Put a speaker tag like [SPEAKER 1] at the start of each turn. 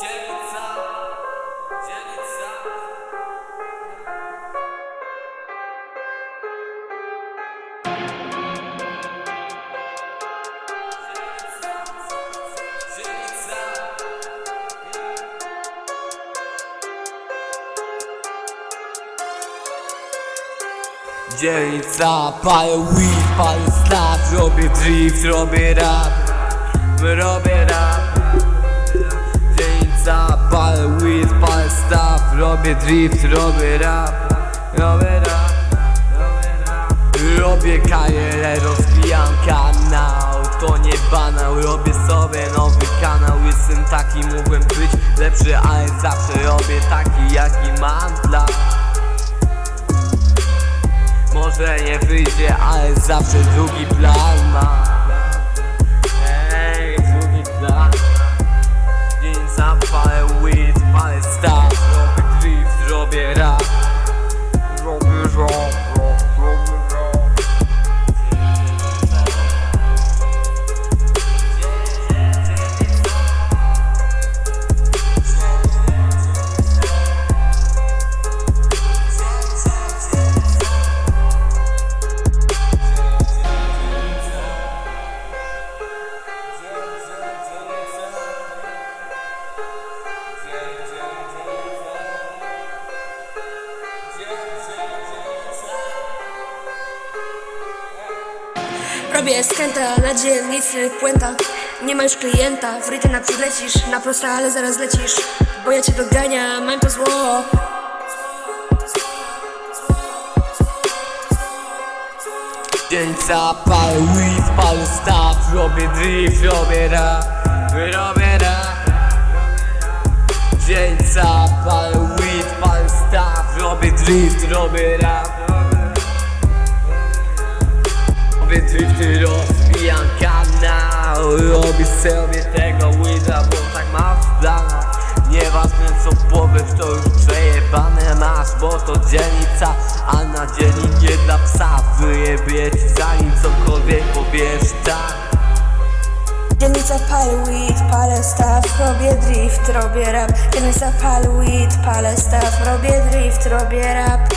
[SPEAKER 1] Dzielnica, dzielnica. Dzielnica, palę weed, palę slat Robię drift, robię rap. Robię rap. Dzielnica, palę weed, palę staw Robię drift, robię rap Robię rap Robię karierę, rozwijam kanał. To nie banał, robię sobie nowy kanał. Jestem taki, mógłbym być lepszy Ale zawsze robię taki, jaki mam plan może nie wyjdzie, ale zawsze drugi plan ma Robię
[SPEAKER 2] skęta na dzielnicy Puenta. Nie ma już klienta W rytę naprzód lecisz Na prosta, ale zaraz lecisz Bo ja cię dogania, mam to zło.
[SPEAKER 1] Dzielnica, palę weed, palę staw Robię drift, robię rap Robię rap Dzielnica, palę weed, palę staw Robię drift, robię rap drifty, rozwijam kanał Robię sobie tego weeda, bo tak mam w planach. Nieważne co powiesz, to już przejebane masz Bo to dzielnica, a na dzielni nie dla psa. Wyjebie ci zanim cokolwiek powiesz tak?
[SPEAKER 2] Dzielnica palę weed, palę staw Robię drift, robię rap. Dzielnica palę weed, palę staw Robię drift, robię rap